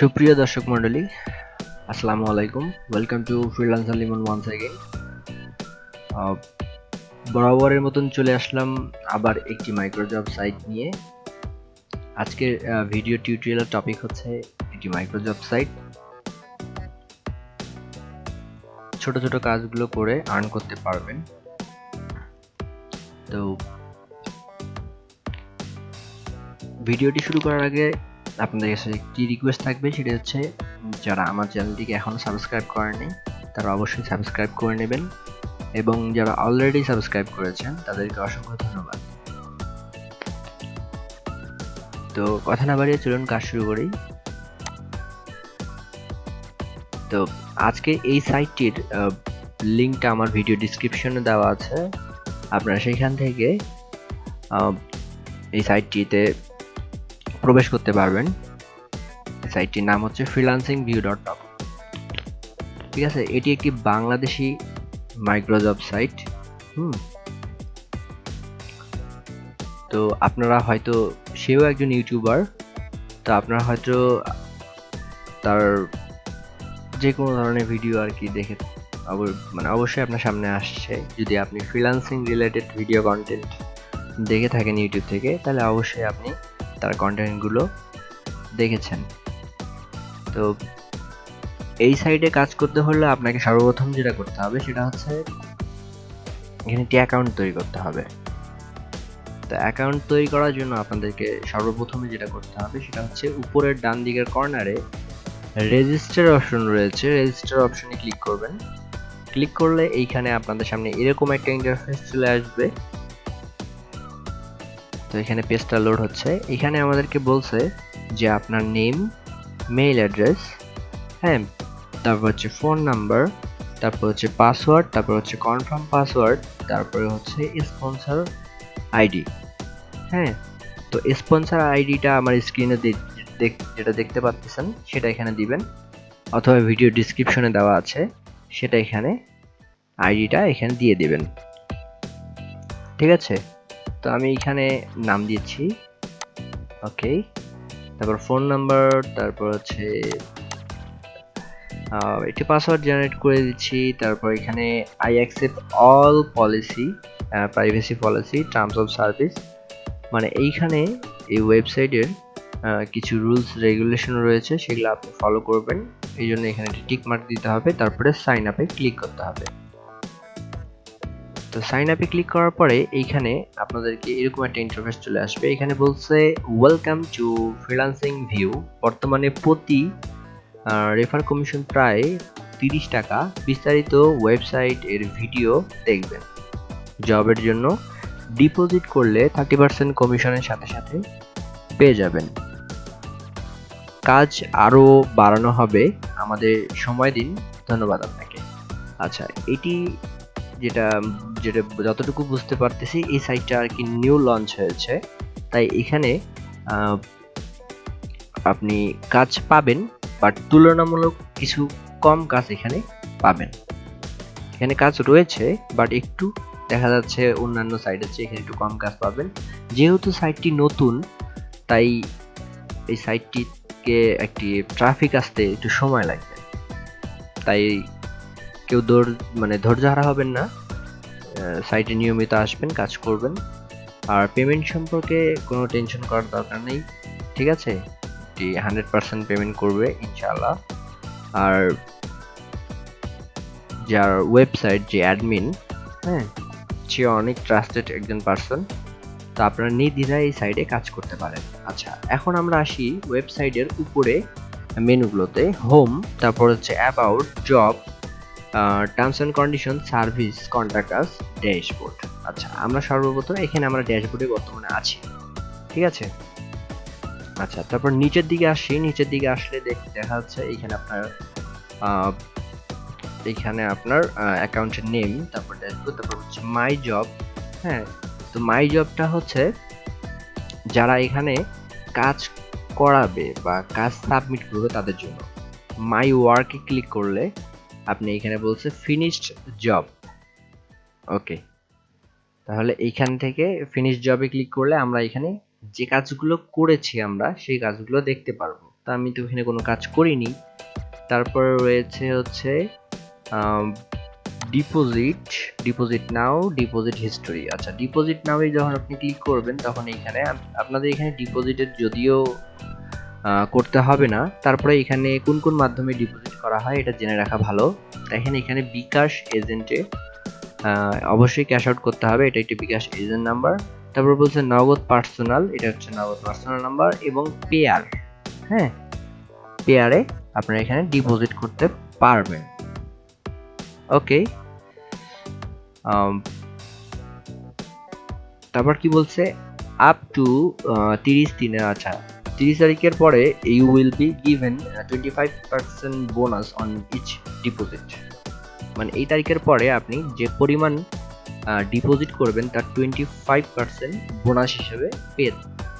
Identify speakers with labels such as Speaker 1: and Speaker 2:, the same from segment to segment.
Speaker 1: সুপ্রিয় দর্শক মণ্ডলী, আসসালামু আলাইকুম। Welcome to freelancer Limon once again বরাবরের মতন চলে আসলাম আবার একটি মাইক্রোজব সাইট নিয়ে। আজকের ভিডিও টিউটোরিয়ালের টপিক হচ্ছে একটি মাইক্রোজব সাইট ছোট ছোট কাজগুলো করে আর্ন করতে পারবেন। তো ভিডিওটি শুরু করার আগে আপনাদের কাছে একটি রিকোয়েস্ট থাকবে সেটা হচ্ছে যারা আমার চ্যানেলটিকে এখনও সাবস্ক্রাইব করেনি তারা অবশ্যই সাবস্ক্রাইব করে নেবেন এবং যারা অলরেডি সাবস্ক্রাইব করেছেন, তাদেরকে অসংখ্য ধন্যবাদ। তো কথা না বাড়িয়ে চলুন কাজ শুরু করি। তো আজকে এই সাইটটির লিঙ্কটা আমার ভিডিও ডিসক্রিপশনে দেওয়া আছে। আপনারা সেইখান থেকে এই সাইটটিতে প্রবেশ করতে পারবেন। সাইটটির নাম হচ্ছে ফ্রিলান্সিং ভিউ ডট কম ঠিক আছে, এটি একটি বাংলাদেশি মাইক্রোজব সাইট, হুম। তো আপনারা হয়তো, সেও একজন ইউটিউবার, তো আপনারা হয়তো তার যে কোনো ধরনের ভিডিও আর কি দেখে মানে অবশ্যই আপনার সামনে আসছে। যদি আপনি ফ্রিলান্সিং রিলেটেড ভিডিও কন্টেন্ট দেখে থাকেন ইউটিউব থেকে, তাহলে অবশ্যই আপনি তার কন্টেন্টগুলো দেখেছেন। তো এই সাইডে কাজ করতে হলে আপনাকে সর্বপ্রথম যেটা করতে হবে সেটা হচ্ছে এখানে একটি অ্যাকাউন্ট তৈরি করতে হবে। তো অ্যাকাউন্ট তৈরি করার জন্য আপনাদেরকে সর্বপ্রথমে যেটা করতে হবে সেটা হচ্ছে উপরের ডান দিকের কর্নারে রেজিস্টার অপশন রয়েছে। রেজিস্টার অপশনে ক্লিক করবেন। ক্লিক করলে এইখানে আপনাদের সামনে এরকম একটা ইন্টারফেস চলে আসবে। তো এখানে পেজটা লোড হচ্ছে। এখানে আমাদেরকে বলছে যে আপনার নেম মেইল অ্যাড্রেস হ্যাঁ তারপর হচ্ছে ফোন নাম্বার তারপর হচ্ছে পাসওয়ার্ড তারপর হচ্ছে কনফার্ম পাসওয়ার্ড তারপরে হচ্ছে স্পন্সর আইডি হ্যাঁ তো স্পন্সর আইডিটা আমার স্ক্রিনে যেটা দেখতে পাচ্ছেন, সেটা এখানে দিবেন। অথবা ভিডিও ডিসক্রিপশনে দেওয়া আছে, সেটা এখানে আইডিটা এখানে দিয়ে দিবেন। ঠিক আছে? তো আমি এখানে নাম দিয়েছি। ওকে তারপর ফোন নাম্বার তারপর হচ্ছে একটি পাসওয়ার্ড জেনারেট করে দিচ্ছি, তারপর এখানে I accept all policy privacy policy terms of service মানে এইখানে এই ওয়েবসাইটের কিছু রুলস রেগুলেশন রয়েছে, সেগুলো আপনি ফলো করবেন। এই জন্য এখানে টিক মার্ক দিতে হবে, তারপরে সাইন আপে ক্লিক করতে হবে। তো সাইন আপে ক্লিক করার পরে এইখানে আপনাদেরকে এরকম একটা ইন্টারফেস চলে আসবে। এখানে বলছে ওয়েলকাম টু ফ্রিলান্সিং ভিউ বর্তমানে প্রতি রেফার কমিশন প্রায় তিরিশ টাকা। বিস্তারিত ওয়েবসাইট এর ভিডিও দেখবেন জবের জন্য। ডিপোজিট করলে থার্টি পার্সেন্ট কমিশনের সাথে সাথে পেয়ে যাবেন। কাজ আরও বাড়ানো হবে। আমাদের সময় দিন। ধন্যবাদ আপনাকে। আচ্ছা এটি যেটা যেটা যতটুকু বুঝতে পারতেছি, এই সাইটটা আর কি নিউ লঞ্চ হয়েছে। তাই এখানে আপনি কাজ পাবেন বাট তুলনামূলক কিছু কম কাজ এখানে পাবেন। এখানে কাজ রয়েছে বাট একটু দেখা যাচ্ছে অন্যান্য সাইটের চেয়ে এখানে একটু কম কাজ পাবেন। যেহেতু সাইটটি নতুন, তাই এই সাইটটিকে একটি ট্রাফিক আসতে একটু সময় লাগবে। তাই কেউ দৌড় মানে ধৈর্য হারা হবেন না। সাইটে নিয়মিত আসবেন, কাজ করবেন। আর পেমেন্ট সম্পর্কে কোনো টেনশন করার দরকার নেই, ঠিক আছে? এটি হান্ড্রেড পার্সেন্ট পেমেন্ট করবে ইনশাল্লাহ আর যার ওয়েবসাইট যে অ্যাডমিন হ্যাঁ সে অনেক ট্রাস্টেড একজন পার্সন তো আপনারা নির্দ্বিধায় এই সাইডে কাজ করতে পারেন। আচ্ছা এখন আমরা আসি ওয়েবসাইটের উপরে মেনুগুলোতে হোম তারপর হচ্ছে about job terms and condition service contractors dashboard আচ্ছা আমরা সর্বপ্রথম এখানে আমরা ড্যাশবোর্ডে বর্তমানে আছি। ঠিক আছে? আচ্ছা তারপর নিচের দিকে আসি। নিচের দিকে আসলে দেখা যাচ্ছে এইখানে আপনার এইখানে আপনার অ্যাকাউন্টের নেম তারপর ড্যাশবোর্ড তারপর হচ্ছে মাই জব হ্যাঁ তো মাই জবটা হচ্ছে যারা এখানে কাজ করাবে বা কাজ সাবমিট করবে তাদের জন্য। মাই ওয়ার্কে ক্লিক করলে আপনি এখানে বলছে ফিনিশড জব ওকে তাহলে এইখান থেকে ফিনিশ জবে ক্লিক করলে আমরা এখানে যে কাজগুলো করেছি আমরা, সেই কাজগুলো দেখতে পারব। তা আমি তো এখানে কোনো কাজ করিনি। তারপর রয়েছে হচ্ছে deposit deposit now deposit history আচ্ছা ডিপোজিট নাও যখন আপনি ক্লিক করবেন, তখন এখানে আপনাদের এখানে ডিপোজিটের যদিও করতে হবে না। তারপরে এখানে কোন কোন মাধ্যমে ডিপোজিট করা হয় এটা জেনে রাখা ভালো। দেখেন এখানে বিকাশ এজেন্টে অবশ্যই ক্যাশ আউট করতে হবে। এটা একটি বিকাশ এজেন্ট নাম্বার তারপর বলছে নগদ পার্সোনাল এটা হচ্ছে নগদ পার্সোনাল নাম্বার এবং পেয়ার হ্যাঁ? পেয়ারে আপনারা এখানে ডিপোজিট করতে পারবেন। ওকে তারপর কি বলছে? আপ টু তিরিশ দিনের আচ্ছা তিরিশ তারিখের পরে you will be given twenty five percent bonus on each deposit মানে এই তারিখের পরে আপনি যে পরিমাণ ডিপোজিট করবেন, তার টোয়েন্টি ফাইভ পার্সেন্ট বোনাস হিসেবে পেয়ে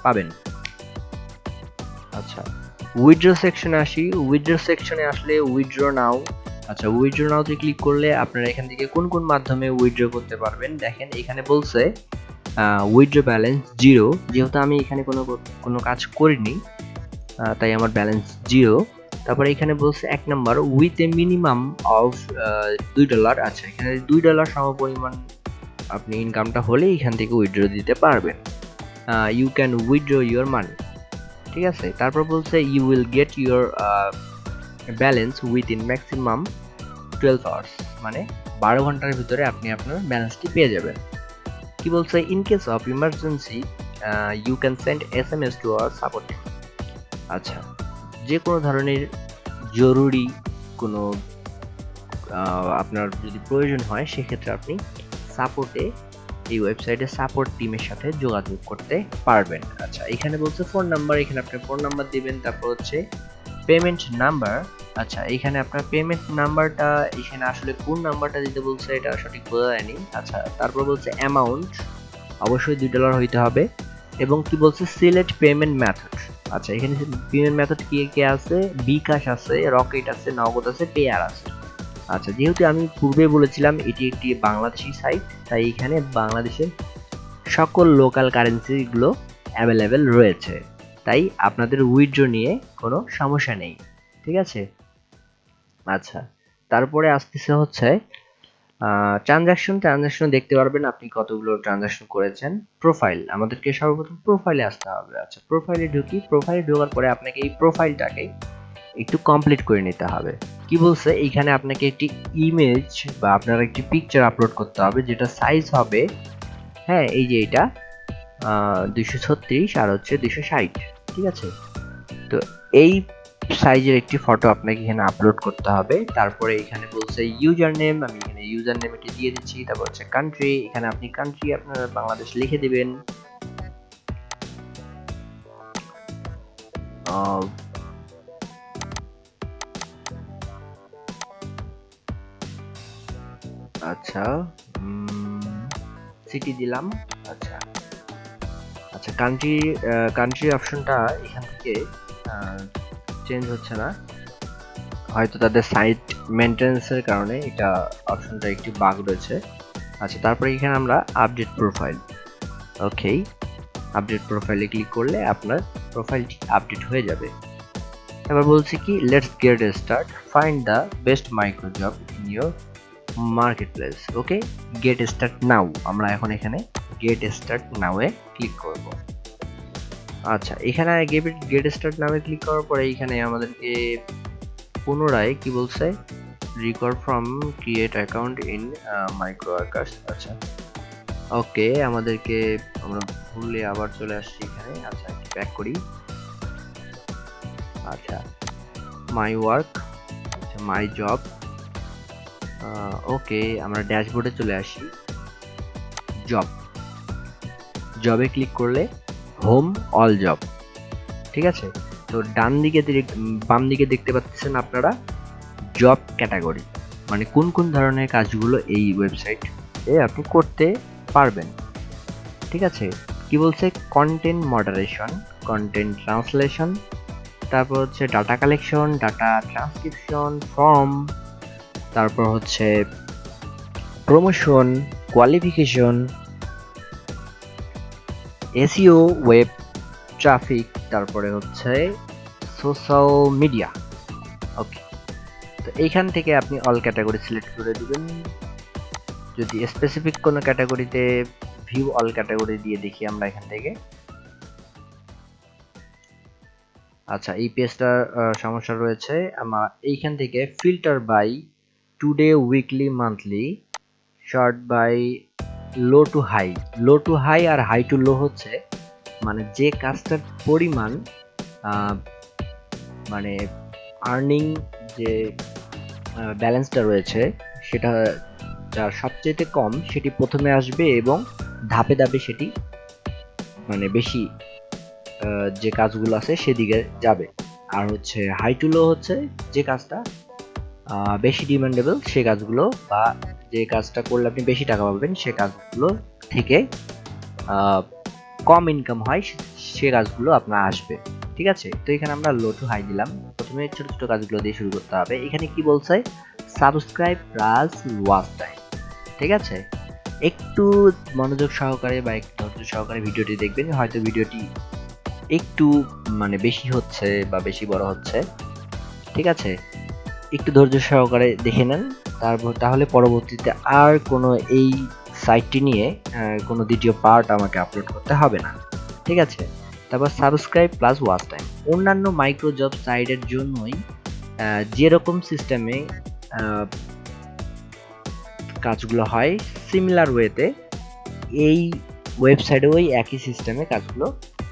Speaker 1: পাবেন। আচ্ছা উইথড্র সেকশনে আসি। উইথড্র সেকশনে আসলে উইথড্র নাও আচ্ছা উইথড্র নাওতে ক্লিক করলে আপনারা এখান থেকে কোন কোন মাধ্যমে উইথড্র করতে পারবেন? দেখেন, এখানে বলছে উইথড্র ব্যালেন্স জিরো যেহেতু আমি এখানে কোনো কোনো কাজ করিনি তাই আমার ব্যালেন্স জিরো তারপরে এখানে বলছে এক number with a minimum of দুই ডলার আচ্ছা এখানে দুই ডলার সমপরিমাণ আপনি ইনকামটা হলে এখান থেকে উইথড্র দিতে পারবেন। You can withdraw your money ঠিক আছে? তারপর বলছে you will get your balance within maximum twelve hours মানে বারো ঘণ্টার ভিতরে আপনি আপনার ব্যালেন্সটি পেয়ে যাবেন। কি বলছে in case of emergency you can send S M S to our support আচ্ছা যে কোনো ধরনের জরুরি কোনো আপনার যদি প্রয়োজন হয়, সেক্ষেত্রে আপনি সাপোর্টে এই ওয়েবসাইটে সাপোর্ট টিমের সাথে যোগাযোগ করতে পারবেন। আচ্ছা এখানে বলছে ফোন নাম্বার এখানে আপনি ফোন নাম্বার দিবেন, তারপর হচ্ছে পেমেন্ট নাম্বার আচ্ছা এখানে আপনার পেমেন্ট নাম্বারটা এখানে আসলে কোন নাম্বারটা দিতে বলছে এটা সঠিক বোঝা যায়নি। আচ্ছা তারপর বলছে অ্যামাউন্ট অবশ্যই দুই ডলার হইতে হবে। এবং কি বলছে? সিলেক্ট পেমেন্ট মেথড আচ্ছা এখানে পেমেন্ট মেথড কি কি আছে? বিকাশ আছে রকেট আছে, নগদ আছে পেয়ার আছে। আচ্ছা যেহেতু আমি পূর্বে বলেছিলাম এটি একটি বাংলাদেশি সাইট তাই এখানে বাংলাদেশের সকল লোকাল কারেন্সিগুলো অ্যাভেলেবেল রয়েছে। তাই আপনাদের উইথড্র নিয়ে কোনো সমস্যা নেই, ঠিক আছে? আচ্ছা তারপরে আসতেছে হচ্ছে ট্রানজাকশন ট্রানজাকশন দেখতে পারবেন আপনি কতগুলো ট্রানজাকশন করেছেন প্রোফাইল আমাদেরকে সর্বপ্রথম প্রোফাইলে আসতে হবে। আচ্ছা প্রোফাইলে ঢুকি প্রোফাইলে ঢোকার পরে আপনাকে এই প্রোফাইলটাকে একটু কমপ্লিট করে নিতে হবে। কি বলছে? এইখানে আপনাকে একটি ইমেজ বা আপনার একটি পিকচার আপলোড করতে হবে, যেটা সাইজ হবে হ্যাঁ এই যে এটা দুইশো ছত্রিশ আর হচ্ছে দুশো ষাট। ঠিক আছে? তো এই সাইজের একটি ফটো আপনাকে এখানে আপলোড করতে হবে। তারপরে এখানে বলছে ইউজার নেম আমি এখানে ইউজার নেম এটি দিয়ে দিচ্ছি। তারপর হচ্ছে কান্ট্রি এখানে আপনি কান্ট্রি আপনার বাংলাদেশ লিখে দিবেন। আচ্ছা সিটি দিলাম। আচ্ছা। আচ্ছা কান্ট্রি কান্ট্রি অপশনটা এখান থেকে চেঞ্জ হচ্ছে না। হয়তো তাদের সাইট মেনটেন্সের কারণে এটা অপশনটা একটি বাগ রয়েছে। আচ্ছা তারপরে এখানে আমরা আপডেট প্রোফাইল ওকে আপডেট প্রোফাইলে ক্লিক করলে আপনার প্রোফাইলটি আপডেট হয়ে যাবে। এবার বলছি কি let's get start find the best micro job in your marketplace okay get start now আমরা এখন এখানে গেট স্টার্ট নাওয়ে ক্লিক করব। আচ্ছা এখানে গেট গেট স্টার্ট নামে ক্লিক করার পরে এখানে আমাদেরকে পুনরায় কি বলছে? Recall from create account in micro workers আচ্ছা। ওকে আমাদেরকে আমরা ভুলে আবার চলে আসছি এখানে। আচ্ছা ব্যাক করি। আচ্ছা মাই ওয়ার্ক আচ্ছা মাই জব ওকে আমরা ড্যাশবোর্ডে চলে আসি। জব জবে ক্লিক করলে হোম অল জব ঠিক আছে? তো ডান দিকে বাম দিকে দেখতে পাচ্ছেন আপনারা জব ক্যাটাগরি মানে কোন কোন ধরনের কাজগুলো এই ওয়েবসাইটে আপনি করতে পারবেন, ঠিক আছে? কি বলছে? কন্টেন্ট মডারেশন কন্টেন্ট ট্রান্সলেশন তারপর হচ্ছে data collection data transcription form তারপর হচ্ছে promotion qualification SEO web traffic, তারপরে হচ্ছে সোশ্যাল মিডিয়া। ওকে। তো এইখান থেকে আপনি অল ক্যাটাগরি সিলেক্ট করে দিবেন। যদি স্পেসিফিক কোনো ক্যাটাগরিতে ভিউ অল ক্যাটাগরি দিয়ে দেখি আমরা এখান থেকে। আচ্ছা এই পেজটার সমস্যা রয়েছে। আমার এইখান থেকে filter by today weekly monthly sort by low to high low to high R high to low হচ্ছে মানে যে কাজটার পরিমাণ মানে আর্নিং যে ব্যালেন্সটা রয়েছে সেটা, যার সবচেয়ে কম সেটি প্রথমে আসবে এবং ধাপে ধাপে সেটি মানে বেশি যে কাজগুলো আছে সেদিকে যাবে। আর হচ্ছে হাই টু লো হচ্ছে যে কাজটা বেশি ডিমান্ডেবল সে কাজগুলো বা যে কাজটা করলে আপনি বেশি টাকা পাবেন, সে কাজগুলো থেকে কম ইনকাম হয়, সে কাজগুলো আপনার আসবে। ঠিক আছে? তো এখানে আমরা লো টু হাই দিলাম। প্রথমে ছোট ছোট কাজগুলো দিয়ে শুরু করতে হবে। এখানে কি বলছে? সাবস্ক্রাইব প্লাস ওয়াচ টাইম ঠিক আছে? একটু মনোযোগ সহকারে বা একটু ধৈর্য সহকারে ভিডিওটি দেখবেন। হয়তো ভিডিওটি একটু মানে বেশি হচ্ছে বা বেশি বড় হচ্ছে। ঠিক আছে? একটু ধৈর্য সহকারে দেখে নেন। তারপর তাহলে পরবর্তীতে আর কোনো এই সাইটটি নিয়ে কোনো দ্বিতীয় পার্ট আমাকে আপলোড করতে হবে না। ঠিক আছে? তারপর সাবস্ক্রাইব প্লাস ওয়াচ টাইম অন্যান্য মাইক্রো জব সাইটের জন্যই যেরকম সিস্টেমে কাজগুলো হয় সিমিলার ওয়েতে এই ওয়েবসাইটেও একই সিস্টেমে কাজগুলো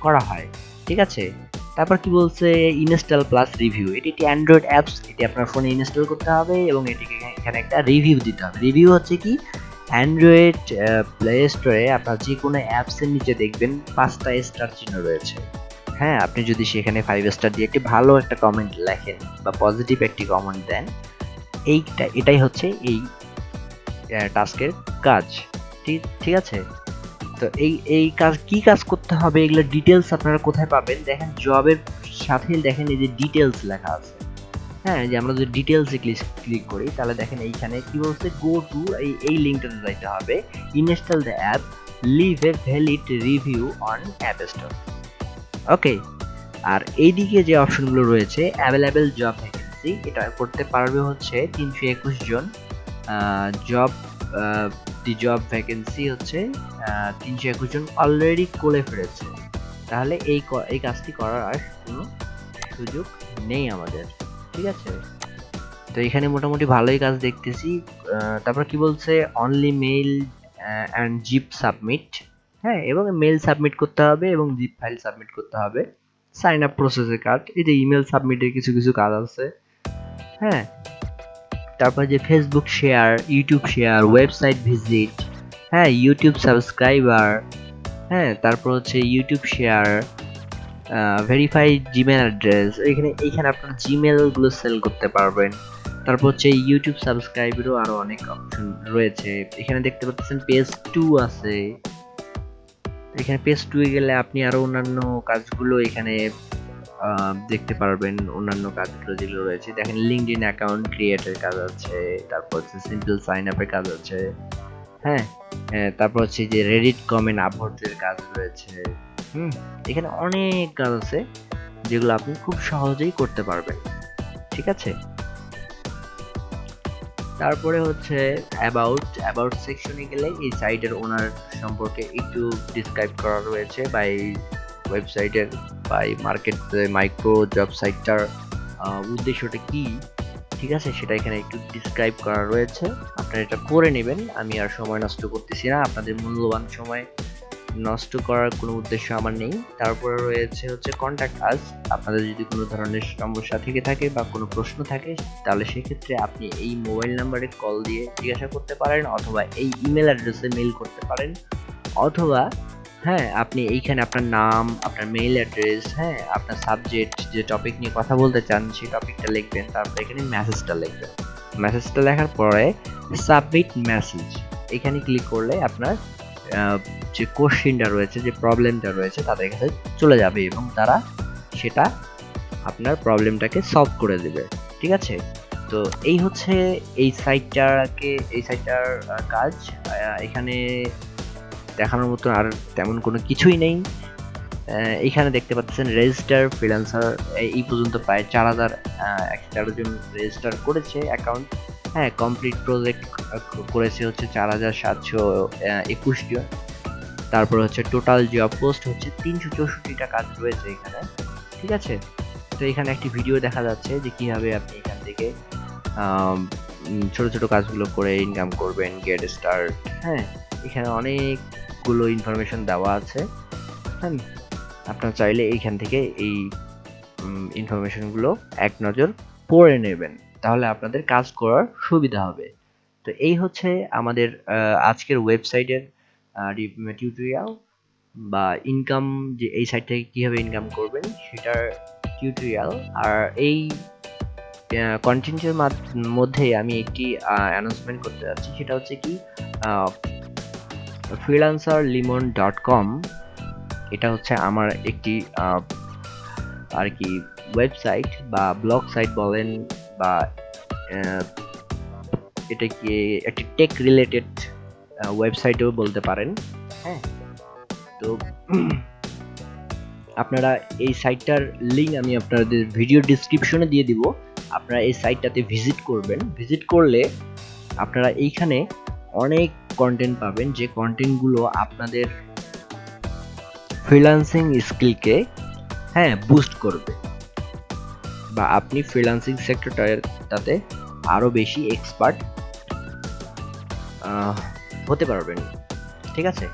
Speaker 1: করা হয়। ঠিক আছে? তারপর কি বলছে? ইনস্টল প্লাস রিভিউ এটি একটি অ্যান্ড্রয়েড অ্যাপস এটি আপনার ফোনে ইনস্টল করতে হবে এবং এটিকে এখানে একটা রিভিউ দিতে হবে। রিভিউ হচ্ছে কি? অ্যান্ড্রয়েড প্লে স্টোরে আপনার যে কোনো অ্যাপসের নিচে দেখবেন পাঁচটা স্টার চিহ্ন রয়েছে। হ্যাঁ আপনি যদি সেখানে ফাইভ স্টার দিয়ে একটি ভালো একটা কমেন্ট লেখেন বা পজিটিভ একটি কমেন্ট দেন, এইটা, এটাই হচ্ছে এই টাস্কের কাজ। ঠিক ঠিক আছে? তো এই এই কাজ, কি কাজ করতে হবে, এগুলো ডিটেলস আপনারা কোথায় পাবেন? দেখেন জবের সাথে দেখেন এই যে ডিটেলস লেখা আছে। হ্যাঁ যে আমরা যদি ডিটেলসে ক্লিক করি, তাহলে দেখেন এইখানে কি বলছে? গো টু এই এই লিঙ্কটাতে যাইতে হবে। Install the app leave a valid review on app store okay আর এইদিকে যে অপশনগুলো রয়েছে অ্যাভেলেবেল জব ভ্যাকেন্সি এটা করতে পারবে হচ্ছে তিনশো একুশ জন জব দি জব ভ্যাকেন্সি হচ্ছে তিনশো একুশ জন অলরেডি করে ফেলেছে তাহলে এই এই কাজটি করার আর কোনো সুযোগ নেই আমাদের, ঠিক আছে? তো এখানে মোটামুটি ভালোই কাজ দেখতেছি। তারপর কি বলছে? Only mail and zip submit হ্যাঁ এবং মেল সাবমিট করতে হবে এবং জিপ ফাইল সাবমিট করতে হবে। সাইন আপ প্রসেসের কাজ। এই যে ইমেল সাবমিটের কিছু কিছু কাজ আছে। হ্যাঁ তারপর যে Facebook share YouTube share website visit হ্যাঁ ইউটিউব সাবস্ক্রাইবার হ্যাঁ তারপর হচ্ছে YouTube share verified Gmail address এখানে এইখানে আপনার জিমেলগুলো সেল করতে পারবেন। তারপর হচ্ছে ইউটিউব সাবস্ক্রাইবেরও আরও অনেক অপশন রয়েছে। এখানে দেখতে পাচ্ছেন পেজ টু আছে। এখানে পেজ টু গেলে আপনি আরও অন্যান্য কাজগুলো এখানে দেখতে পারবেন অন্যান্য কাজগুলো যেগুলো রয়েছে। দেখেন লিঙ্কড ইন অ্যাকাউন্ট ক্রিয়েটের কাজ আছে, তারপর হচ্ছে সিম্পল সাইন আপের কাজ আছে হ্যাঁ? তারপর হচ্ছে যে রেডিট কমেন্ট আপলোডের কাজ রয়েছে। হুম, এখানে অনেক কাজ আছে যেগুলো আপনি খুব সহজেই করতে পারবেন, ঠিক আছে? তারপরে হচ্ছে অ্যাবাউট অ্যাবাউট সেকশনে গেলে এই সাইটের ওনার সম্পর্কে একটু ডিসক্রাইব করা রয়েছে বা এই ওয়েবসাইটের বা এই মার্কেট মাইক্রো জব সাইটটার উদ্দেশ্যটা কি? ঠিক আছে? সেটা এখানে একটু ডিসক্রাইব করা রয়েছে। আপনারা এটা করে নেবেন। আমি আর সময় নষ্ট করতেছি না। আপনাদের মূল্যবান সময় নষ্ট করার কোনো উদ্দেশ্য আমার নেই। তারপরে রয়েছে হচ্ছে কন্ট্যাক্ট আস আপনাদের যদি কোনো ধরনের সমস্যা থেকে থাকে বা কোনো প্রশ্ন থাকে, তাহলে সেক্ষেত্রে আপনি এই মোবাইল নাম্বারে কল দিয়ে জিজ্ঞাসা করতে পারেন অথবা এই ইমেল অ্যাড্রেসে মেল করতে পারেন। অথবা হ্যাঁ আপনি এইখানে আপনার নাম, আপনার মেইল অ্যাড্রেস হ্যাঁ আপনার সাবজেক্ট যে টপিক নিয়ে কথা বলতে চান, সেই টপিকটা লিখবেন, তারপর এখানে মেসেজটা লিখবেন। মেসেজটা লেখার পরে সাবমিট মেসেজ এখানে ক্লিক করলে আপনার যে কোশ্চিনটা রয়েছে, যে প্রবলেমটা রয়েছে, তাদের কাছে চলে যাবে এবং তারা সেটা আপনার প্রবলেমটাকে সলভ করে দেবে, ঠিক আছে? তো এই হচ্ছে এই সাইটটাকে এই সাইটটার কাজ। এখানে দেখানোর মতো আর তেমন কোনো কিছুই নেই। এখানে দেখতে পাচ্ছেন রেজিস্টার ফ্রিল্যান্সার এই পর্যন্ত প্রায় চার হাজার একশো তেরো জন রেজিস্টার করেছে অ্যাকাউন্ট হ্যাঁ কমপ্লিট প্রজেক্ট করেছে হচ্ছে চার হাজার সাতশো একুশ জন। তারপর হচ্ছে টোটাল জব পোস্ট হচ্ছে তিনশো চৌষট্টিটা কাজ রয়েছে এখানে। ঠিক আছে? তো এখানে একটি ভিডিও দেখা যাচ্ছে যে কীভাবে আপনি এখান থেকে ছোট ছোট কাজগুলো করে ইনকাম করবেন গেট স্টার্ট হ্যাঁ। এখানে অনেকগুলো ইনফরমেশন দেওয়া আছে। হ্যাঁ আপনার চাইলে এইখান থেকে এই ইনফরমেশনগুলো এক নজর পড়ে নেবেন। তাহলে আপনাদের কাজ করার সুবিধা হবে। তো এই হচ্ছে আমাদের আজকের ওয়েবসাইটের টিউটোরিয়াল বা ইনকাম যে এই সাইট থেকে কীভাবে ইনকাম করবেন সেটার টিউটোরিয়াল আর এই কন্টেন্টের মধ্যে আমি একটি অ্যানাউন্সমেন্ট করতে যাচ্ছি। সেটা হচ্ছে কি ফ্রিলান্সার লিমন ডট কম এটা হচ্ছে আমার একটি আর কি ওয়েবসাইট বা ব্লগ সাইট বলেন বা এটা কি একটি টেক রিলেটেড ওয়েবসাইটেও বলতে পারেন। হ্যাঁ। তো আপনারা এই সাইটটার লিঙ্ক আমি আপনাদের ভিডিও ডিসক্রিপশনে দিয়ে দিব। আপনারা এই সাইটটাতে ভিজিট করবেন। ভিজিট করলে আপনারা এইখানে অনেক কন্টেন্ট পাবেন, যে কন্টেন্টগুলো আপনাদের ফ্রিল্যান্সিং স্কিলকে হ্যাঁ বুস্ট করবে। বা আপনি ফ্রিল্যান্সিং সেক্টরটাতে আরও বেশি এক্সপার্ট হতে পারবেন। ঠিক আছে?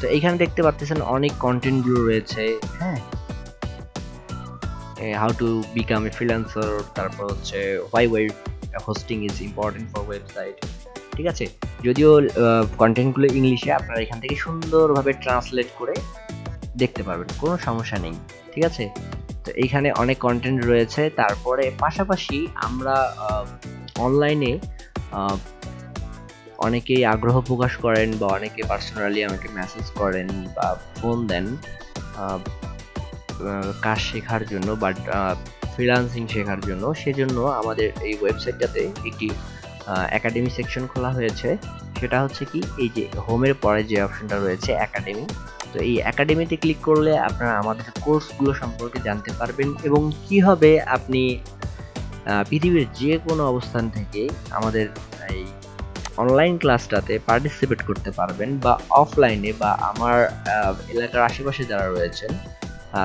Speaker 1: তো এইখানে দেখতে পাচ্ছেন অনেক কন্টেন্টগুলো রয়েছে হ্যাঁ। How to become a freelancer তারপর হচ্ছে why web hosting is important for website ঠিক আছে? যদিও কন্টেন্টগুলো ইংলিশে আপনারা এখান থেকে সুন্দরভাবে ট্রান্সলেট করে দেখতে পারবেন, কোনো সমস্যা নেই, ঠিক আছে? তো এইখানে অনেক কন্টেন্ট রয়েছে, তারপরে পাশাপাশি আমরা অনলাইনে অনেকেই আগ্রহ প্রকাশ করেন বা অনেকে পার্সোনালি আমাকে মেসেজ করেন বা ফোন দেন কাজ শেখার জন্য বাট ফ্রিলান্সিং শেখার জন্য। সেজন্য আমাদের এই ওয়েবসাইটটাতে একটি একাডেমি সেকশন খোলা হয়েছে। সেটা হচ্ছে কি, এই যে হোমের পরে যে অপশনটা রয়েছে একাডেমি তো এই একাডেমিতে ক্লিক করলে আপনারা আমাদের কোর্সগুলো সম্পর্কে জানতে পারবেন এবং কীভাবে আপনি পৃথিবীর যে কোনো অবস্থান থেকে আমাদের এই অনলাইন ক্লাসটাতে পার্টিসিপেট করতে পারবেন বা অফলাইনে বা আমার এলাকার আশেপাশে যারা রয়েছেন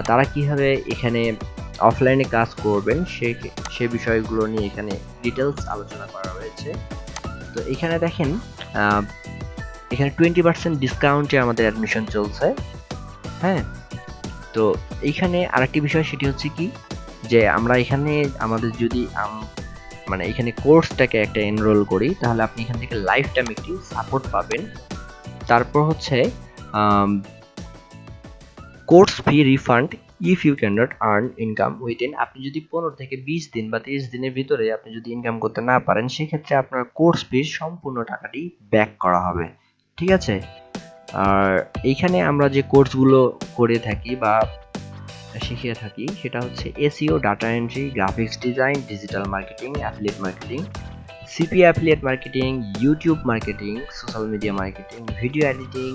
Speaker 1: তারা কীভাবে এখানে অফলাইনে কাজ করবেন, সে সে বিষয়গুলো নিয়ে এখানে ডিটেলস আলোচনা করা হয়েছে। তো এখানে দেখেন এখানে টোয়েন্টি পার্সেন্ট ডিসকাউন্টে আমাদের অ্যাডমিশন চলছে। হ্যাঁ? তো এইখানে আরেকটি বিষয়, সেটি হচ্ছে কি? যে আমরা এখানে আমাদের যদি মানে এখানে কোর্সটাকে একটা এনরোল করি, তাহলে আপনি এখান থেকে লাইফ টাইম একটি সাপোর্ট পাবেন। তারপর হচ্ছে course fee refund if you can not earn income within আপনি যদি পনেরো থেকে বিশ দিন বা তিরিশ দিনের ভিতরে আপনি যদি ইনকাম করতে না পারেন, সেক্ষেত্রে আপনার কোর্স ফির সম্পূর্ণ টাকাটি ব্যাক করা হবে। ঠিক আছে? আর এইখানে আমরা যে কোর্সগুলো করে থাকি বা শিখিয়ে থাকি, সেটা হচ্ছে SEO data entry graphics design digital marketing affiliate marketing CP affiliate marketing YouTube marketing social media marketing video editing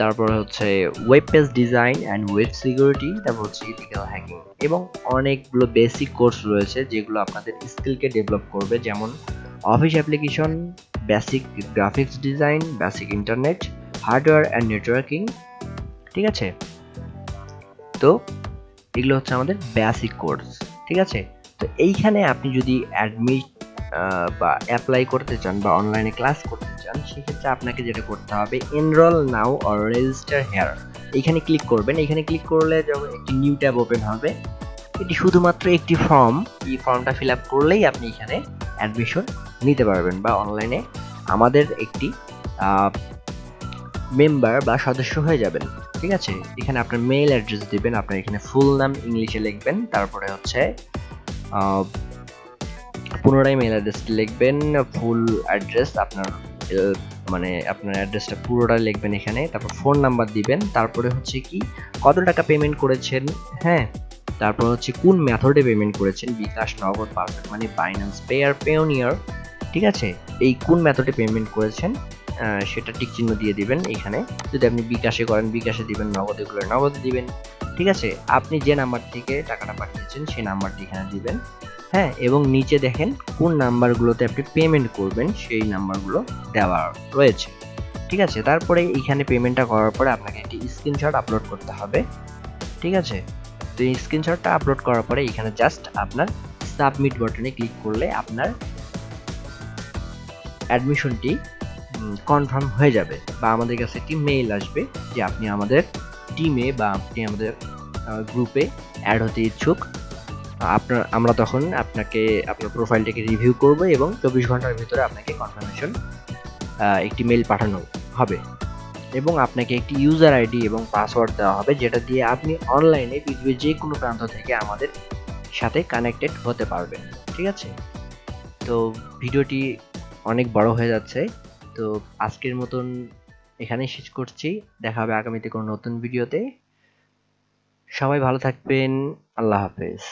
Speaker 1: তারপর হচ্ছে web page design and web security তারপর হচ্ছে ইথিক্যাল হ্যাকিং এবং অনেকগুলো বেসিক কোর্স রয়েছে যেগুলো আপনাদের স্কিলকে ডেভেলপ করবে, যেমন office application basic graphics design basic internet hardware and networking ঠিক আছে? তো এগুলো হচ্ছে আমাদের বেসিক কোর্স ঠিক আছে? তো এইখানে আপনি যদি অ্যাডমিট বা অ্যাপ্লাই করতে চান বা অনলাইনে ক্লাস করতে চান, সেক্ষেত্রে আপনাকে যেটা করতে হবে enroll now or register here এখানে ক্লিক করবেন। এখানে ক্লিক করলে যখন একটি নিউ ট্যাব ওপেন হবে, এটি শুধুমাত্র একটি ফর্ম এই ফর্মটা ফিল আপ করলেই আপনি এখানে অ্যাডমিশন নিতে পারবেন বা অনলাইনে আমাদের একটি মেম্বার বা সদস্য হয়ে যাবেন। ঠিক আছে? এখানে আপনার মেইল অ্যাড্রেস দিবেন, আপনার এখানে ফুল নাম ইংলিশে লিখবেন, তারপরে হচ্ছে পুনরায় মেল অ্যাড্রেস লিখবেন ফুল অ্যাড্রেস আপনার মানে আপনার অ্যাড্রেসটা পুরোটা লিখবেন এখানে, তারপর ফোন নাম্বার দিবেন, তারপরে হচ্ছে কি, কত টাকা পেমেন্ট করেছেন হ্যাঁ? তারপর হচ্ছে কোন মেথডে পেমেন্ট করেছেন, বিকাশ, নগদ পারফেক্ট মানে বাইন্যান্স পেয়ার পেওনিয়ার ঠিক আছে? এই কোন মেথডে পেমেন্ট করেছেন সেটা টিক চিহ্ন দিয়ে দিবেন এখানে। যদি আপনি বিকাশে করেন, বিকাশে দিবেন, নগদে করলে নগদে দিবেন, ঠিক আছে? আপনি যে নাম্বার থেকে টাকাটা পাঠিয়েছেন, সেই নাম্বারটি এখানে দিবেন। হ্যাঁ এবং নিচে দেখেন কোন নাম্বারগুলোতে আপনি পেমেন্ট করবেন, সেই নাম্বারগুলো দেওয়া রয়েছে। ঠিক আছে? তারপরে এখানে পেমেন্টটা করার পরে আপনাকে একটি স্ক্রিনশট আপলোড করতে হবে। ঠিক আছে? তো এই স্ক্রিনশটটা আপলোড করার পরে এখানে জাস্ট আপনার সাবমিট বাটনে ক্লিক করলে আপনার অ্যাডমিশনটি কনফার্ম হয়ে যাবে বা আমাদের কাছে একটি মেইল আসবে যে আপনি আমাদের টিমে বা আপনি আমাদের গ্রুপে অ্যাড হতে ইচ্ছুক। আপনার, আমরা তখন আপনাকে, আপনার প্রোফাইলটাকে রিভিউ করব এবং চব্বিশ ঘণ্টার ভিতরে আপনাকে কনফার্মেশন একটি মেল পাঠানো হবে। এবং আপনাকে একটি ইউজার আইডি এবং পাসওয়ার্ড দেওয়া হবে, যেটা দিয়ে আপনি অনলাইনে পৃথিবীর যে কোনো প্রান্ত থেকে আমাদের সাথে কানেক্টেড হতে পারবেন। ঠিক আছে? তো ভিডিওটি অনেক বড় হয়ে যাচ্ছে। তো আজকের মতন এখানেই শেষ করছি। দেখা হবে আগামীতে কোনো নতুন ভিডিওতে। সবাই ভালো থাকবেন। আল্লাহ হাফেজ।